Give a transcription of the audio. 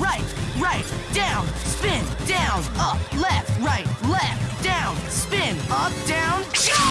right, right, down, spin, down, up, left, right, left, down, spin, up, down.